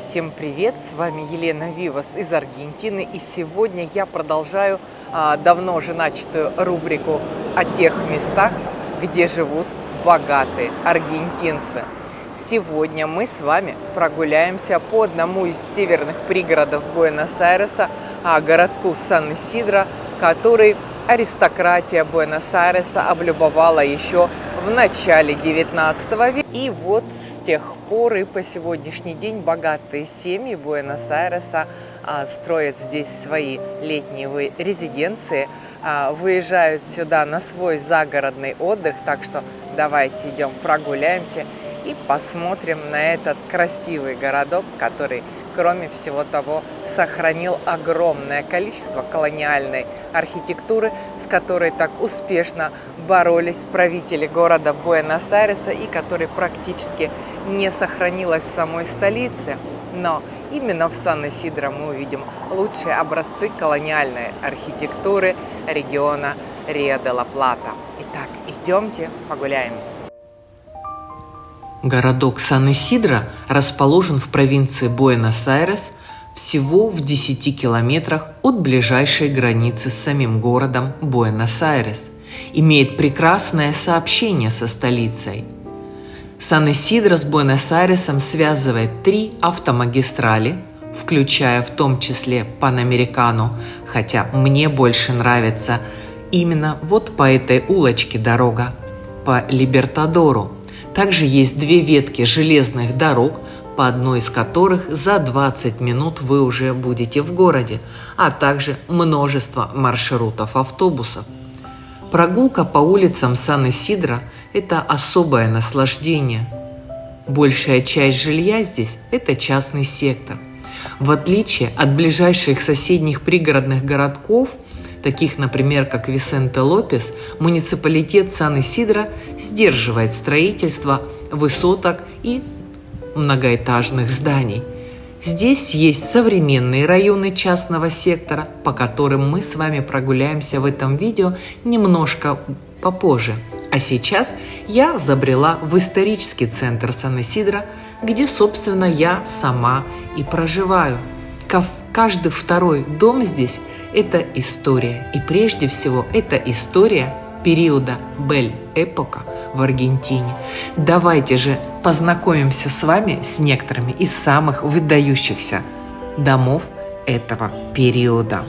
Всем привет! С вами Елена Вивас из Аргентины. И сегодня я продолжаю а, давно уже начатую рубрику о тех местах, где живут богатые аргентинцы. Сегодня мы с вами прогуляемся по одному из северных пригородов Буэнос-Айреса, а, городку Сан-Исидро, который аристократия Буэнос-Айреса облюбовала еще в начале 19 века. И вот с тех пор и по сегодняшний день богатые семьи Буэнос-Айреса а, строят здесь свои летние резиденции, а, выезжают сюда на свой загородный отдых. Так что давайте идем прогуляемся и посмотрим на этот красивый городок, который кроме всего того, сохранил огромное количество колониальной архитектуры, с которой так успешно боролись правители города Буэнос-Айреса и которой практически не сохранилась в самой столице. Но именно в Сан-Исидро мы увидим лучшие образцы колониальной архитектуры региона Рио-де-ла-Плата. Итак, идемте погуляем. Городок Сан-Исидро расположен в провинции Буэнос-Айрес всего в 10 километрах от ближайшей границы с самим городом Буэнос-Айрес. Имеет прекрасное сообщение со столицей. Сан-Исидро с Буэнос-Айресом связывает три автомагистрали, включая в том числе Панамерикану, хотя мне больше нравится именно вот по этой улочке дорога, по Либертадору – также есть две ветки железных дорог, по одной из которых за 20 минут вы уже будете в городе, а также множество маршрутов автобусов. Прогулка по улицам Сан-Исидро – это особое наслаждение. Большая часть жилья здесь – это частный сектор. В отличие от ближайших соседних пригородных городков – таких, например, как Висенте Лопес, муниципалитет Сан-Исидро сдерживает строительство высоток и многоэтажных зданий. Здесь есть современные районы частного сектора, по которым мы с вами прогуляемся в этом видео немножко попозже. А сейчас я забрела в исторический центр Сан-Исидро, где, собственно, я сама и проживаю. Каждый второй дом здесь это история. И прежде всего это история периода Бель-эпока в Аргентине. Давайте же познакомимся с вами с некоторыми из самых выдающихся домов этого периода.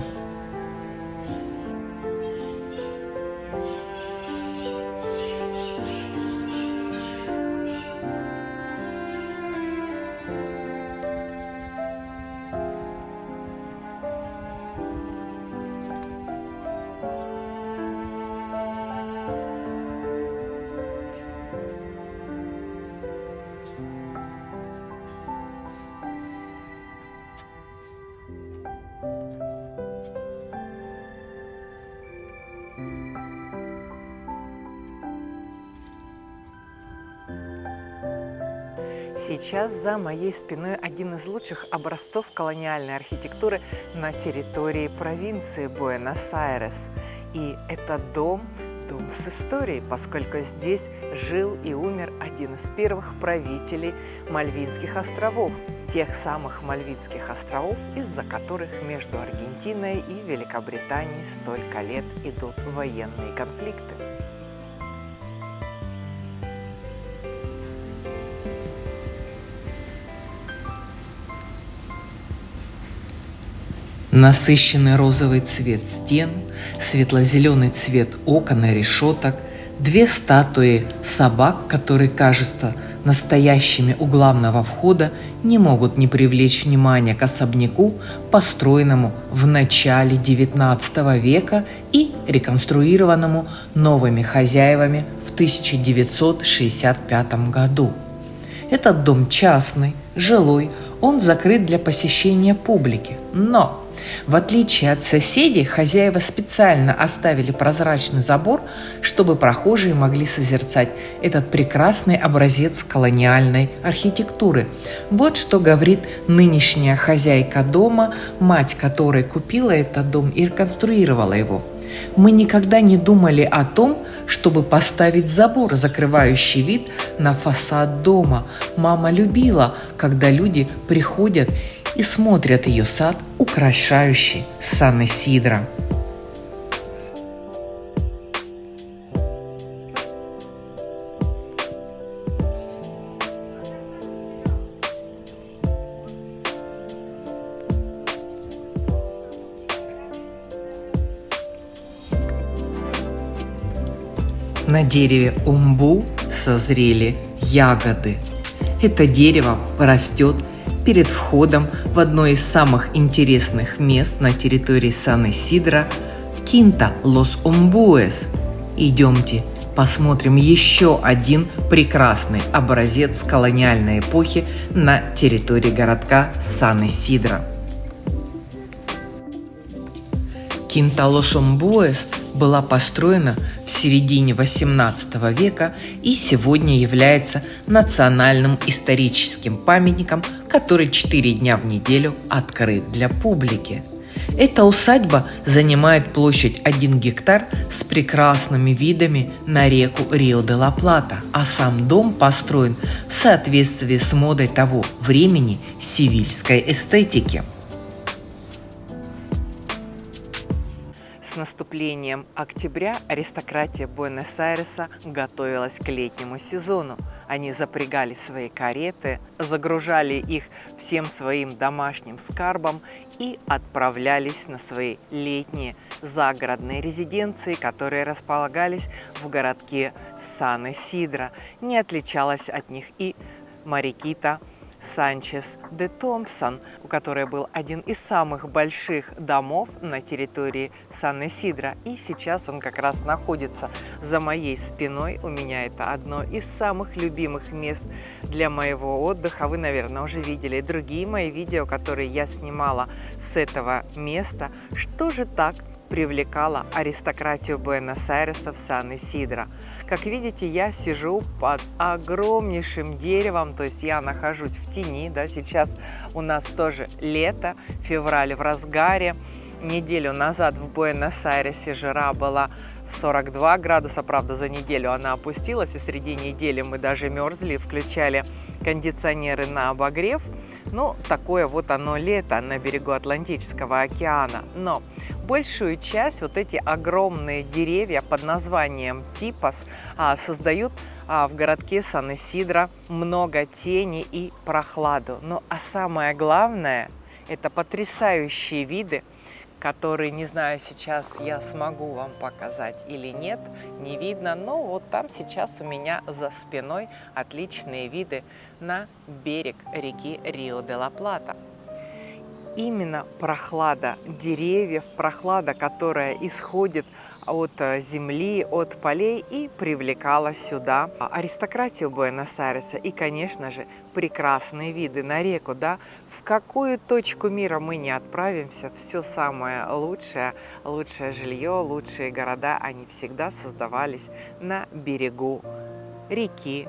Сейчас за моей спиной один из лучших образцов колониальной архитектуры на территории провинции Буэнос-Айрес. И это дом, дом с историей, поскольку здесь жил и умер один из первых правителей Мальвинских островов, тех самых Мальвинских островов, из-за которых между Аргентиной и Великобританией столько лет идут военные конфликты. Насыщенный розовый цвет стен, светло-зеленый цвет окон и решеток, две статуи собак, которые кажутся настоящими у главного входа, не могут не привлечь внимание к особняку, построенному в начале XIX века и реконструированному новыми хозяевами в 1965 году. Этот дом частный, жилой, он закрыт для посещения публики, но в отличие от соседей, хозяева специально оставили прозрачный забор, чтобы прохожие могли созерцать этот прекрасный образец колониальной архитектуры. Вот что говорит нынешняя хозяйка дома, мать которой купила этот дом и реконструировала его. Мы никогда не думали о том, чтобы поставить забор, закрывающий вид на фасад дома. Мама любила, когда люди приходят и смотрят ее сад, украшающий Сан-Исидро. На дереве умбу созрели ягоды. Это дерево растет перед входом в одно из самых интересных мест на территории Сан-Исидро – Кинта Лос Умбуэс. Идемте посмотрим еще один прекрасный образец колониальной эпохи на территории городка Сан-Исидро. Кинта Лос Умбуэс была построена в середине XVIII века и сегодня является национальным историческим памятником, который четыре дня в неделю открыт для публики. Эта усадьба занимает площадь 1 гектар с прекрасными видами на реку Рио-де-ла-Плата, а сам дом построен в соответствии с модой того времени сивильской эстетики – С наступлением октября аристократия Буэнос-Айреса готовилась к летнему сезону. Они запрягали свои кареты, загружали их всем своим домашним скарбом и отправлялись на свои летние загородные резиденции, которые располагались в городке Сан-Исидро. Не отличалась от них и Марикита Санчес де Томпсон, у которой был один из самых больших домов на территории Сан-Исидро. И сейчас он как раз находится за моей спиной. У меня это одно из самых любимых мест для моего отдыха. Вы, наверное, уже видели другие мои видео, которые я снимала с этого места. Что же так привлекала аристократию Буэнос-Айреса в Сан-Исидро. Как видите, я сижу под огромнейшим деревом, то есть я нахожусь в тени, да, сейчас у нас тоже лето, февраль в разгаре. Неделю назад в Буэнос-Айресе жара была 42 градуса, правда, за неделю она опустилась, и среди недели мы даже мерзли, включали кондиционеры на обогрев. Ну, такое вот оно лето на берегу Атлантического океана. Но большую часть вот эти огромные деревья под названием Типас а, создают а, в городке Сан-Исидро много тени и прохладу. Ну, а самое главное – это потрясающие виды который, не знаю, сейчас я смогу вам показать или нет, не видно, но вот там сейчас у меня за спиной отличные виды на берег реки Рио-де-ла-Плата. Именно прохлада деревьев, прохлада, которая исходит от э, земли, от полей и привлекала сюда аристократию Буэнос-Айреса и, конечно же, прекрасные виды на реку. Да? В какую точку мира мы не отправимся, все самое лучшее, лучшее жилье, лучшие города, они всегда создавались на берегу реки,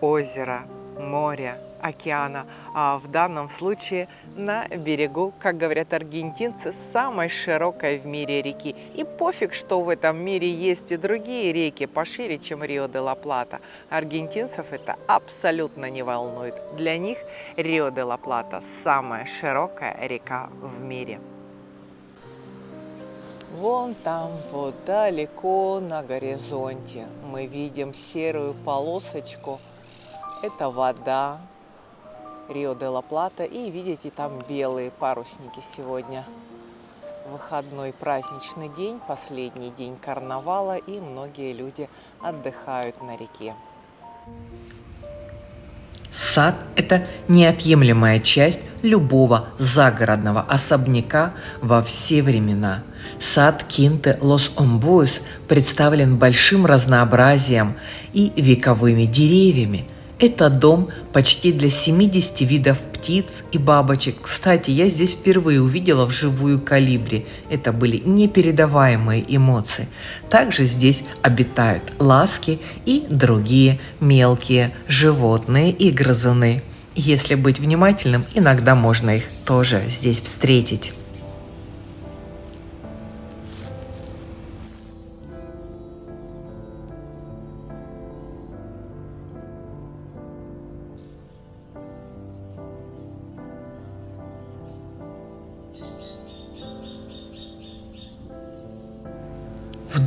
озера, моря, океана, а в данном случае на берегу, как говорят аргентинцы, самой широкой в мире реки. И пофиг, что в этом мире есть и другие реки пошире, чем Рио-де-ла-Плата. Аргентинцев это абсолютно не волнует. Для них Рио-де-ла-Плата самая широкая река в мире. Вон там, вот далеко на горизонте, мы видим серую полосочку. Это вода, Рио-де-ла-Плата. И видите, там белые парусники сегодня. Выходной праздничный день, последний день карнавала, и многие люди отдыхают на реке. Сад – это неотъемлемая часть любого загородного особняка во все времена. Сад Кинте Лос Омбуэс представлен большим разнообразием и вековыми деревьями – это дом почти для 70 видов птиц и бабочек. Кстати, я здесь впервые увидела вживую калибри. Это были непередаваемые эмоции. Также здесь обитают ласки и другие мелкие животные и грызуны. Если быть внимательным, иногда можно их тоже здесь встретить.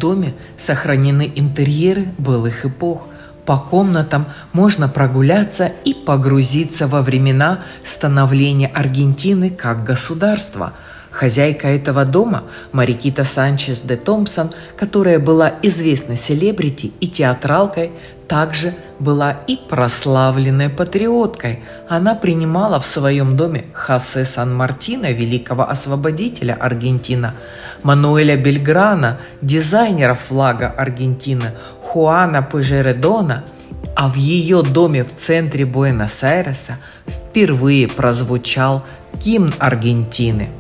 Доме сохранены интерьеры былых эпох. По комнатам можно прогуляться и погрузиться во времена становления Аргентины как государства – Хозяйка этого дома, Марикита Санчес де Томпсон, которая была известной селебрити и театралкой, также была и прославленной патриоткой. Она принимала в своем доме Хосе Сан-Мартино, великого освободителя Аргентины, Мануэля Бельграна, дизайнера флага Аргентины, Хуана Пежередона, а в ее доме в центре Буэнос-Айреса впервые прозвучал гимн Аргентины –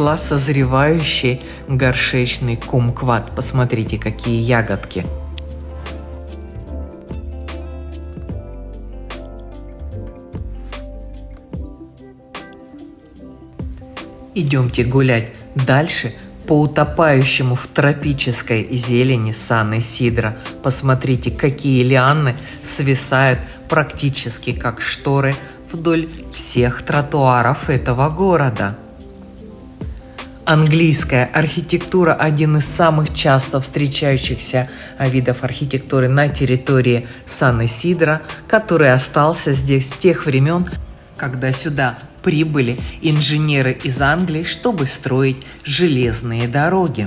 нашла созревающий горшечный кумкват. Посмотрите, какие ягодки. Идемте гулять дальше по утопающему в тропической зелени Сан Сидра. Посмотрите, какие лианы свисают практически как шторы вдоль всех тротуаров этого города. Английская архитектура – один из самых часто встречающихся видов архитектуры на территории Сан-Исидро, который остался здесь с тех времен, когда сюда прибыли инженеры из Англии, чтобы строить железные дороги.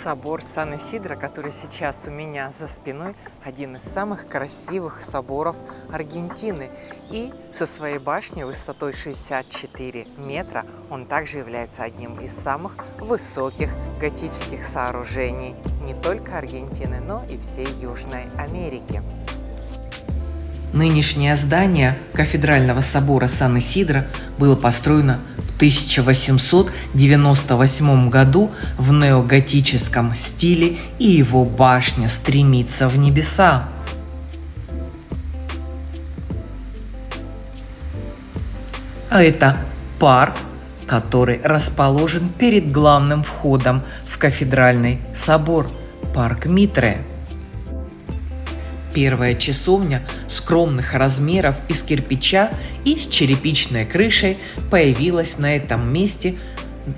Собор Сан-Исидро, который сейчас у меня за спиной, один из самых красивых соборов Аргентины. И со своей башней высотой 64 метра он также является одним из самых высоких готических сооружений не только Аргентины, но и всей Южной Америки. Нынешнее здание кафедрального собора Сан-Исидро было построено 1898 году в неоготическом стиле и его башня стремится в небеса. А это парк, который расположен перед главным входом в кафедральный собор, парк Митре – Первая часовня скромных размеров из кирпича и с черепичной крышей появилась на этом месте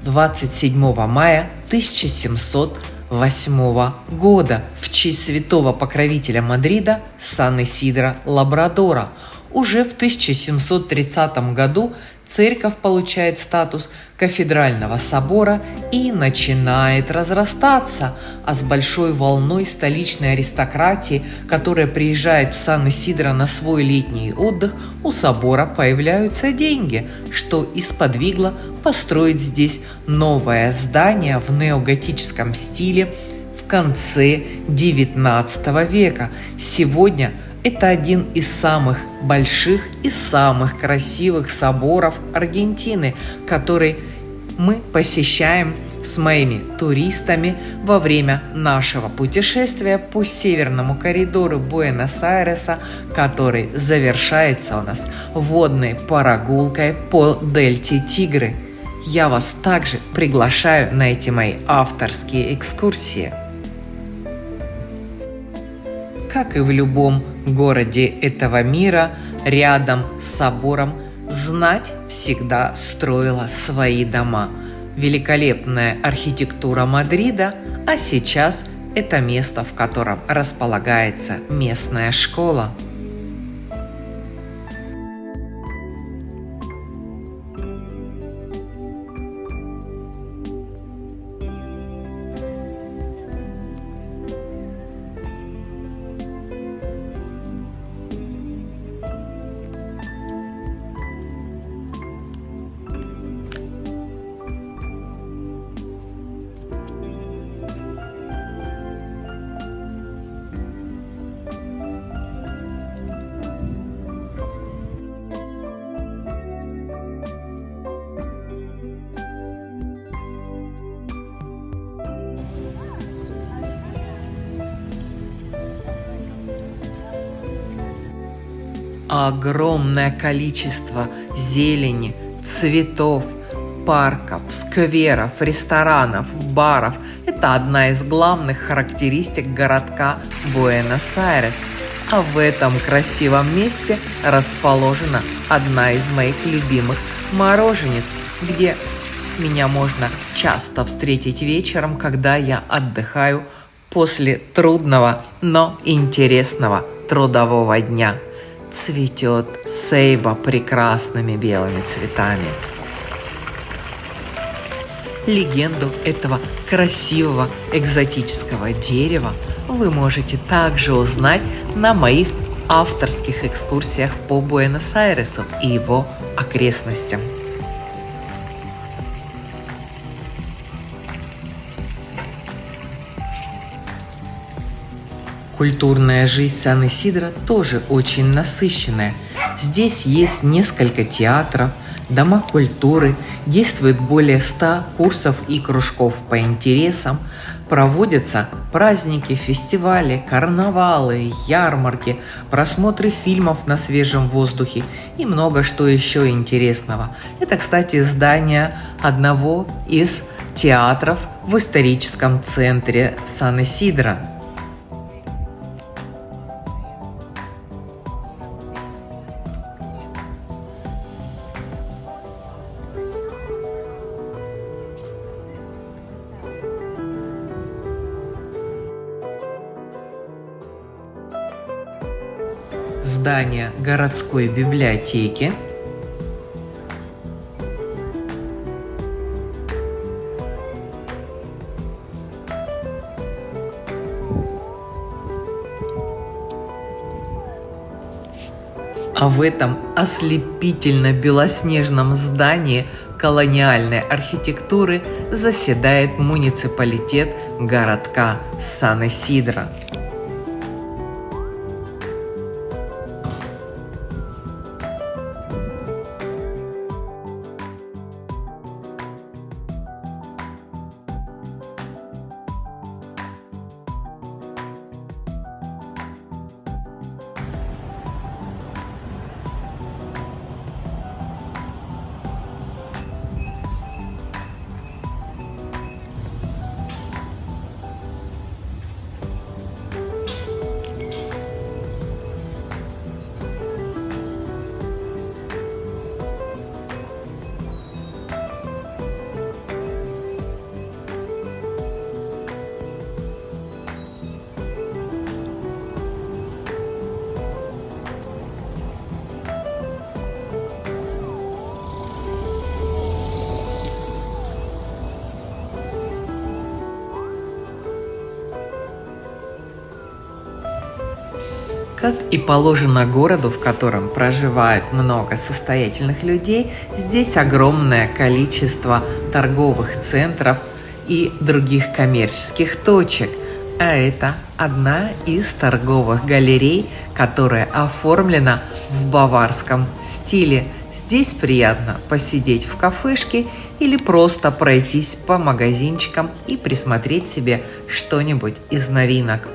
27 мая 1708 года в честь святого покровителя Мадрида Сан-Исидра Лабрадора. Уже в 1730 году церковь получает статус кафедрального собора и начинает разрастаться, а с большой волной столичной аристократии, которая приезжает в Сан-Исидро на свой летний отдых, у собора появляются деньги, что и сподвигло построить здесь новое здание в неоготическом стиле в конце XIX века. Сегодня – это один из самых больших и самых красивых соборов Аргентины, который мы посещаем с моими туристами во время нашего путешествия по северному коридору Буэнос-Айреса, который завершается у нас водной прогулкой по дельте Тигры. Я вас также приглашаю на эти мои авторские экскурсии. Как и в любом городе этого мира, рядом с собором знать всегда строила свои дома. Великолепная архитектура Мадрида, а сейчас это место, в котором располагается местная школа – огромное количество зелени, цветов, парков, скверов, ресторанов, баров – это одна из главных характеристик городка Буэнос-Айрес. А в этом красивом месте расположена одна из моих любимых мороженец, где меня можно часто встретить вечером, когда я отдыхаю после трудного, но интересного трудового дня. Цветет сейба прекрасными белыми цветами. Легенду этого красивого экзотического дерева вы можете также узнать на моих авторских экскурсиях по Буэнос-Айресу и его окрестностям. Культурная жизнь Сан-Исидро тоже очень насыщенная. Здесь есть несколько театров, дома культуры, действует более 100 курсов и кружков по интересам, проводятся праздники, фестивали, карнавалы, ярмарки, просмотры фильмов на свежем воздухе и много что еще интересного. Это, кстати, здание одного из театров в историческом центре Сан-Исидро – здание городской библиотеки, А в этом ослепительно белоснежном здании колониальной архитектуры заседает муниципалитет городка Сан-Исидро. И положено городу, в котором проживает много состоятельных людей, здесь огромное количество торговых центров и других коммерческих точек. А это одна из торговых галерей, которая оформлена в баварском стиле. Здесь приятно посидеть в кафешке или просто пройтись по магазинчикам и присмотреть себе что-нибудь из новинок.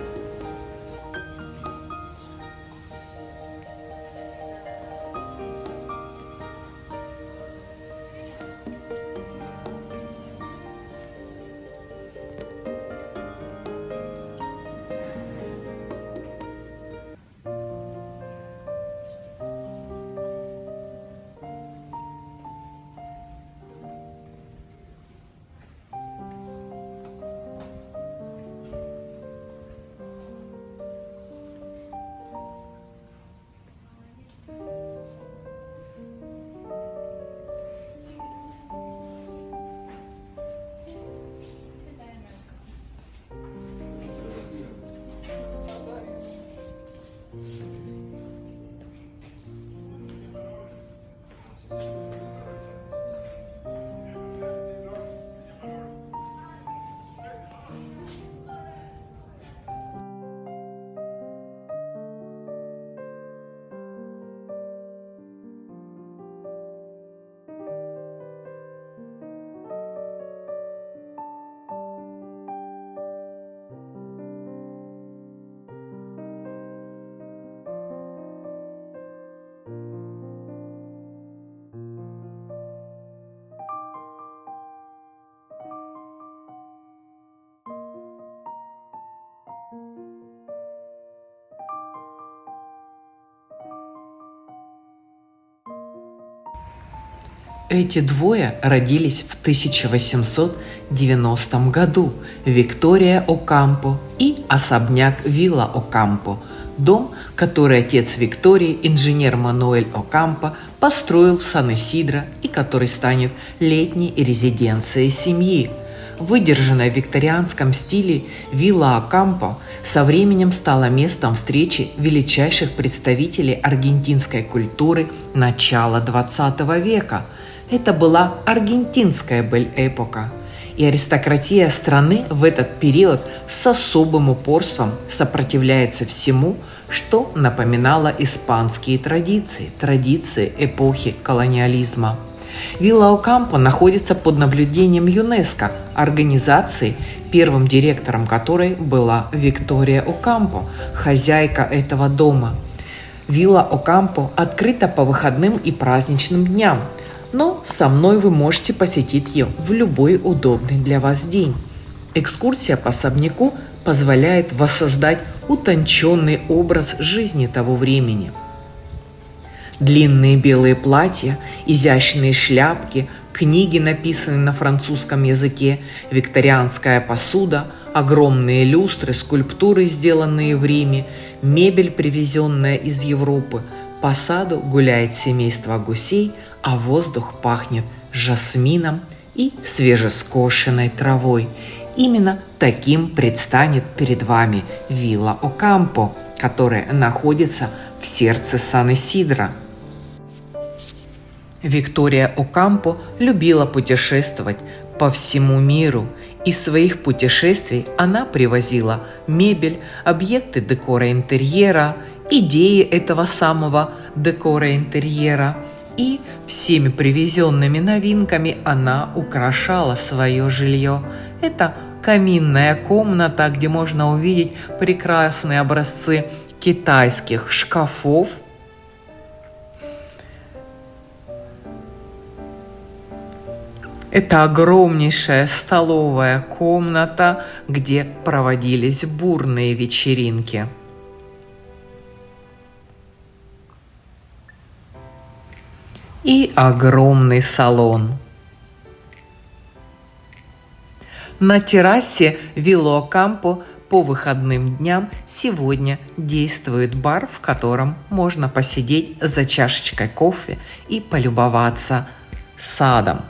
Эти двое родились в 1890 году. Виктория Окампо и особняк Вилла Окампо, дом, который отец Виктории, инженер Мануэль Окампо, построил в Сан-Исидро и который станет летней резиденцией семьи. Выдержанная в викторианском стиле вилла Окампо со временем стала местом встречи величайших представителей аргентинской культуры начала XX века – это была аргентинская бель-эпока. И аристократия страны в этот период с особым упорством сопротивляется всему, что напоминало испанские традиции, традиции эпохи колониализма. Вилла Окампо находится под наблюдением ЮНЕСКО, организации, первым директором которой была Виктория Окампо, хозяйка этого дома. Вилла Окампо открыта по выходным и праздничным дням – но со мной вы можете посетить ее в любой удобный для вас день. Экскурсия по особняку позволяет воссоздать утонченный образ жизни того времени. Длинные белые платья, изящные шляпки, книги, написанные на французском языке, викторианская посуда, огромные люстры, скульптуры, сделанные в Риме, мебель, привезенная из Европы. По саду гуляет семейство гусей – а воздух пахнет жасмином и свежескошенной травой. Именно таким предстанет перед вами вилла Окампо, которая находится в сердце Сан-Исидро. Виктория Окампо любила путешествовать по всему миру. Из своих путешествий она привозила мебель, объекты декора интерьера, идеи этого самого декора интерьера – и всеми привезенными новинками она украшала свое жилье. Это каминная комната, где можно увидеть прекрасные образцы китайских шкафов. Это огромнейшая столовая комната, где проводились бурные вечеринки – и огромный салон. На террасе Вилло Кампо по выходным дням сегодня действует бар, в котором можно посидеть за чашечкой кофе и полюбоваться садом.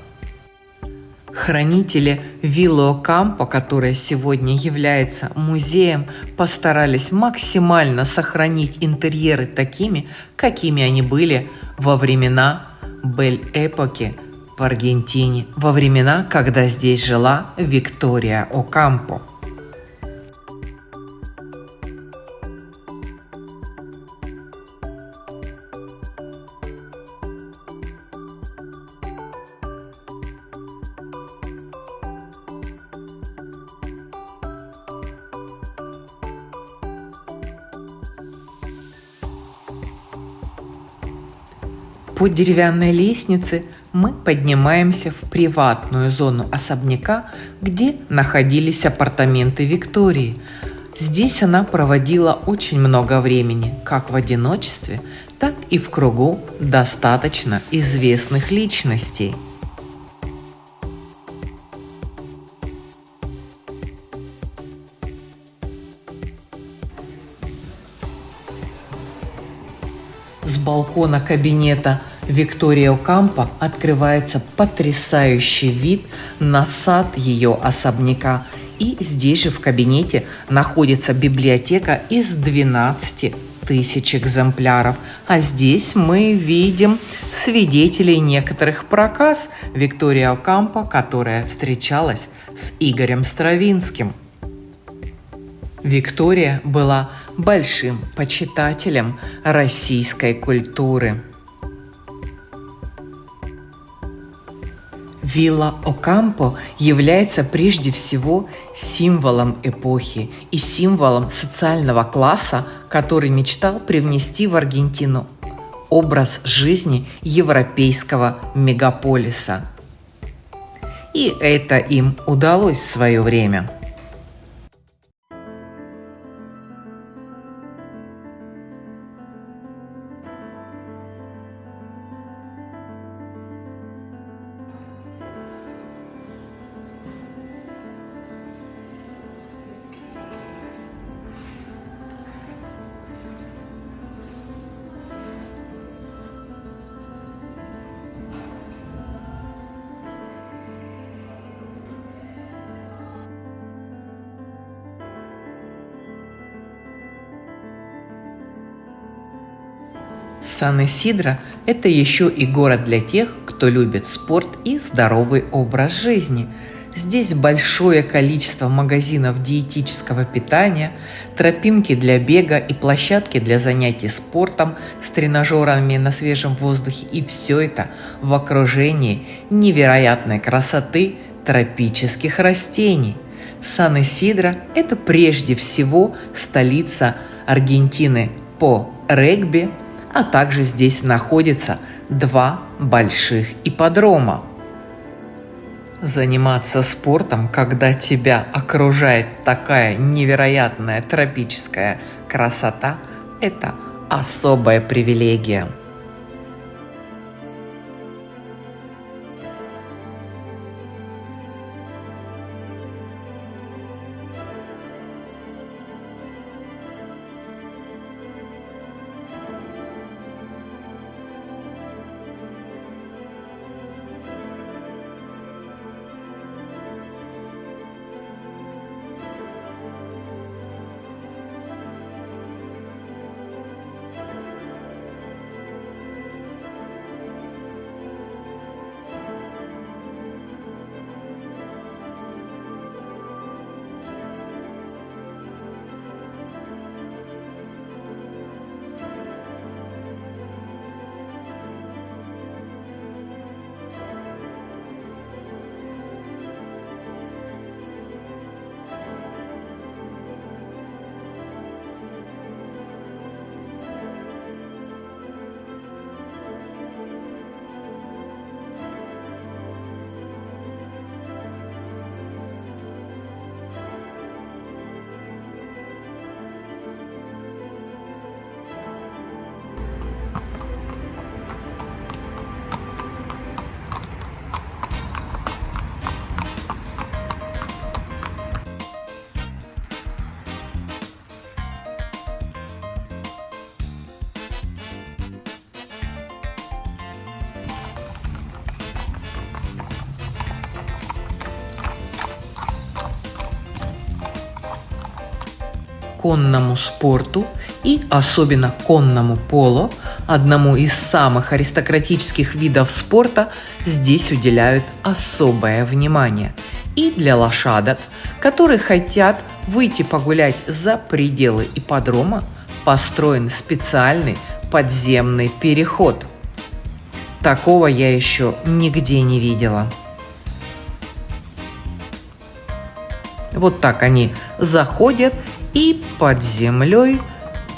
Хранители Вилло Кампо, которая сегодня является музеем, постарались максимально сохранить интерьеры такими, какими они были во времена Бель-эпоки в Аргентине во времена, когда здесь жила Виктория Окампо. По деревянной лестнице мы поднимаемся в приватную зону особняка, где находились апартаменты Виктории. Здесь она проводила очень много времени, как в одиночестве, так и в кругу достаточно известных личностей – балкона кабинета Виктория Окампо открывается потрясающий вид на сад ее особняка. И здесь же в кабинете находится библиотека из 12 тысяч экземпляров. А здесь мы видим свидетелей некоторых проказ Виктория Окампо, которая встречалась с Игорем Стравинским. Виктория была большим почитателем российской культуры. Вилла Окампо является прежде всего символом эпохи и символом социального класса, который мечтал привнести в Аргентину образ жизни европейского мегаполиса. И это им удалось в свое время – Сан-Исидро – это еще и город для тех, кто любит спорт и здоровый образ жизни. Здесь большое количество магазинов диетического питания, тропинки для бега и площадки для занятий спортом с тренажерами на свежем воздухе. И все это в окружении невероятной красоты тропических растений. Сан-Исидро – это прежде всего столица Аргентины по регби, а также здесь находится два больших ипподрома. Заниматься спортом, когда тебя окружает такая невероятная тропическая красота, это особая привилегия. Конному спорту и особенно конному поло, одному из самых аристократических видов спорта, здесь уделяют особое внимание. И для лошадок, которые хотят выйти погулять за пределы ипподрома, построен специальный подземный переход. Такого я еще нигде не видела. Вот так они заходят и под землей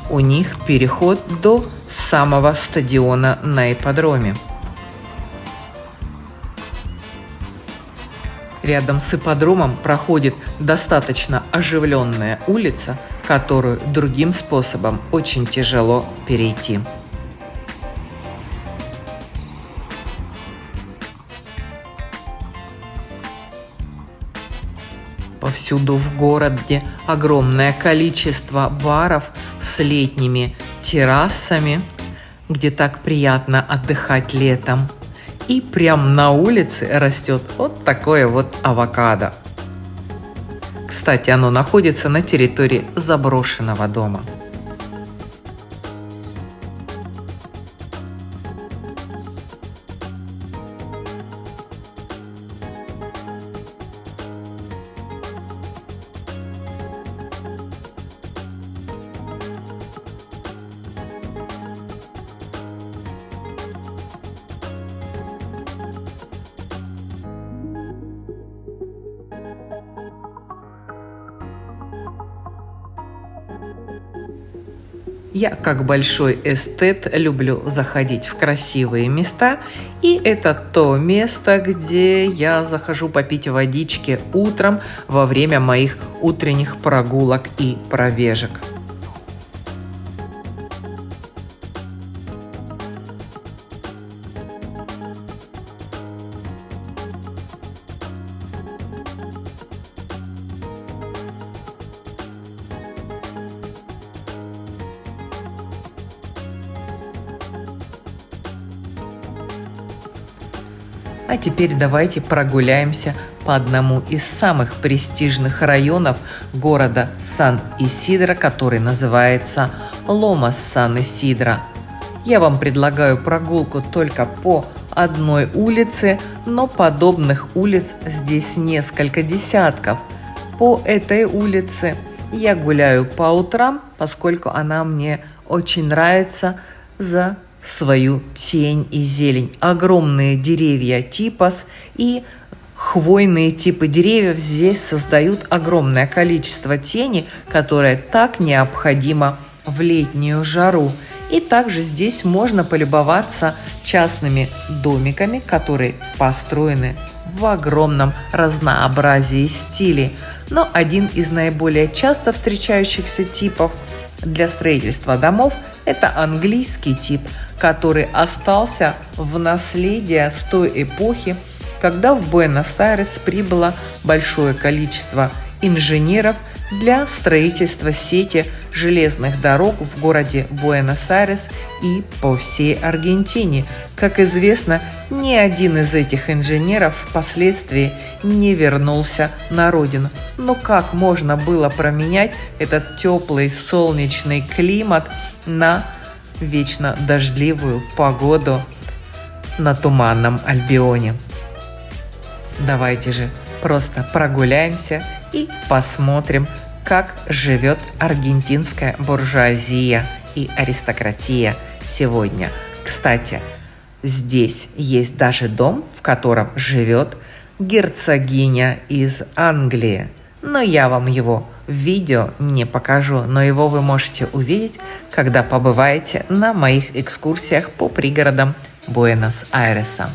у них переход до самого стадиона на ипподроме. Рядом с ипподромом проходит достаточно оживленная улица, которую другим способом очень тяжело перейти. Повсюду в городе огромное количество баров с летними террасами, где так приятно отдыхать летом. И прямо на улице растет вот такое вот авокадо. Кстати, оно находится на территории заброшенного дома. Я, как большой эстет, люблю заходить в красивые места, и это то место, где я захожу попить водички утром во время моих утренних прогулок и пробежек. Теперь давайте прогуляемся по одному из самых престижных районов города Сан-Исидро, который называется Ломас Сан-Исидро. Я вам предлагаю прогулку только по одной улице, но подобных улиц здесь несколько десятков. По этой улице я гуляю по утрам, поскольку она мне очень нравится за свою тень и зелень. Огромные деревья типас и хвойные типы деревьев здесь создают огромное количество тени, которое так необходимо в летнюю жару. И также здесь можно полюбоваться частными домиками, которые построены в огромном разнообразии стилей. Но один из наиболее часто встречающихся типов для строительства домов – это английский тип, который остался в наследие с той эпохи, когда в Буэнос-Айрес прибыло большое количество инженеров для строительства сети железных дорог в городе Буэнос-Айрес и по всей Аргентине. Как известно, ни один из этих инженеров впоследствии не вернулся на родину. Но как можно было променять этот теплый солнечный климат на вечно дождливую погоду на туманном Альбионе? Давайте же просто прогуляемся и посмотрим, как живет аргентинская буржуазия и аристократия сегодня. Кстати, здесь есть даже дом, в котором живет герцогиня из Англии. Но я вам его в видео не покажу, но его вы можете увидеть, когда побываете на моих экскурсиях по пригородам Буэнос-Айреса.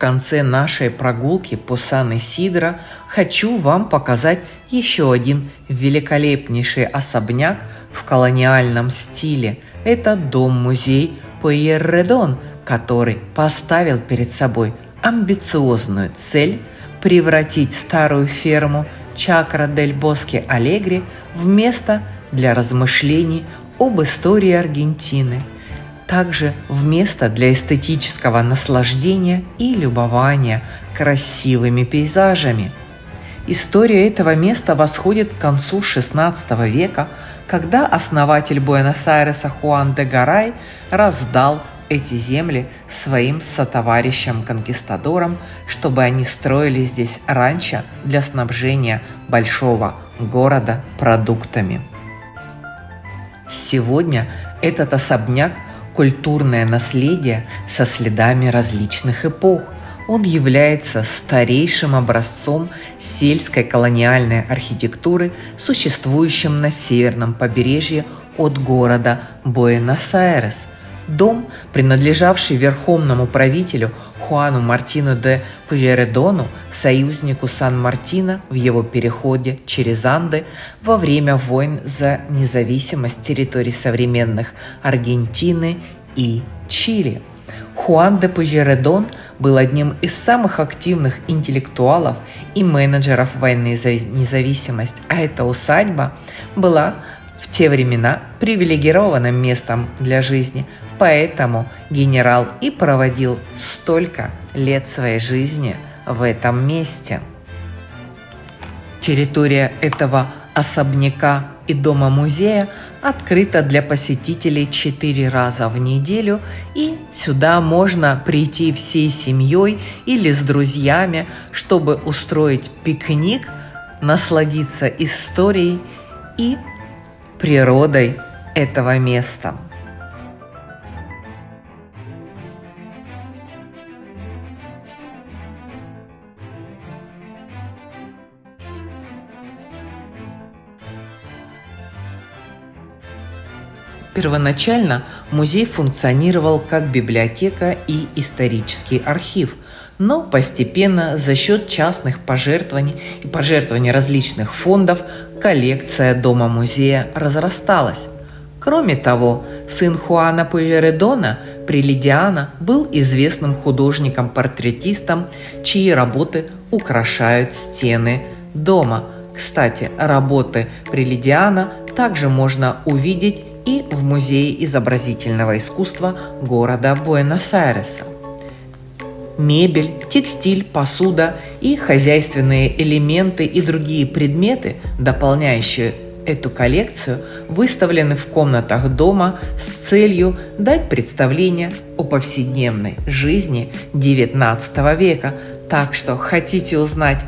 Конце нашей прогулки по Сан-Исидро хочу вам показать еще один великолепнейший особняк в колониальном стиле. Это дом-музей Пуэрредон, который поставил перед собой амбициозную цель превратить старую ферму Чакра дель Боске Алегри в место для размышлений об истории Аргентины, также в место для эстетического наслаждения и любования красивыми пейзажами. История этого места восходит к концу XVI века, когда основатель Буэнос-Айреса Хуан де Гарай раздал эти земли своим сотоварищам-конкистадорам, чтобы они строили здесь ранчо для снабжения большого города продуктами. Сегодня этот особняк – культурное наследие со следами различных эпох. Он является старейшим образцом сельской колониальной архитектуры, существующим на северном побережье от города Буэнос-Айрес – Дом, принадлежавший верховному правителю Хуану Мартину де Пужередону, союзнику Сан-Мартина в его переходе через Анды во время войн за независимость территорий современных Аргентины и Чили. Хуан де Пужередон был одним из самых активных интеллектуалов и менеджеров войны за независимость, а эта усадьба была в те времена привилегированным местом для жизни – Поэтому генерал и проводил столько лет своей жизни в этом месте. Территория этого особняка и дома-музея открыта для посетителей четыре раза в неделю, и сюда можно прийти всей семьей или с друзьями, чтобы устроить пикник, насладиться историей и природой этого места. Первоначально музей функционировал как библиотека и исторический архив, но постепенно за счет частных пожертвований и пожертвований различных фондов коллекция дома-музея разрасталась. Кроме того, сын Хуана Пуэредона, Прилидиана, был известным художником-портретистом, чьи работы украшают стены дома. Кстати, работы Прилидиана также можно увидеть и в Музее изобразительного искусства города Буэнос-Айреса. Мебель, текстиль, посуда и хозяйственные элементы и другие предметы, дополняющие эту коллекцию, выставлены в комнатах дома с целью дать представление о повседневной жизни XIX века. Так что хотите узнать,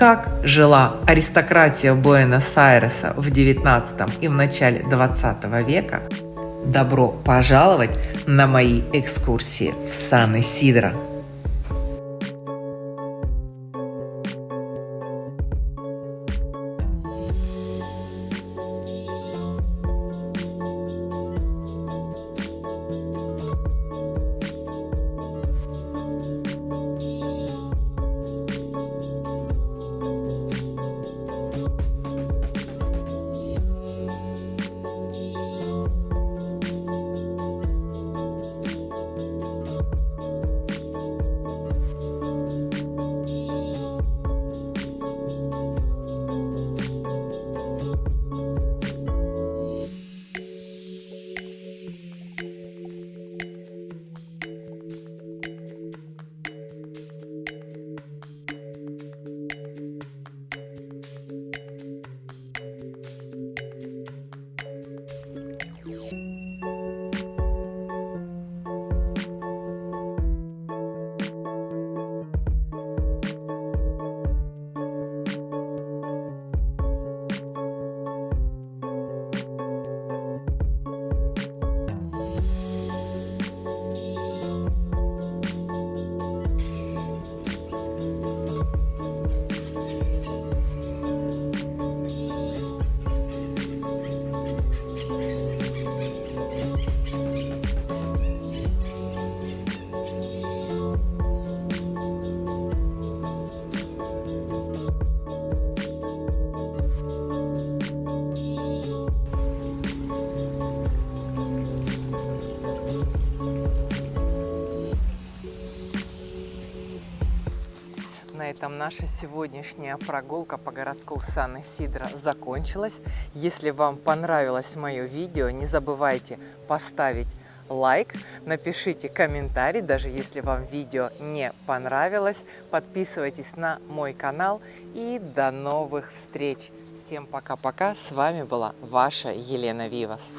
как жила аристократия Буэнос-Айреса в XIX и в начале XX века, добро пожаловать на мои экскурсии в Сан-Исидро. Этом наша сегодняшняя прогулка по городку Сан-Исидро закончилась. Если вам понравилось мое видео, не забывайте поставить лайк, напишите комментарий, даже если вам видео не понравилось. Подписывайтесь на мой канал и до новых встреч. Всем пока-пока. С вами была ваша Елена Вивас.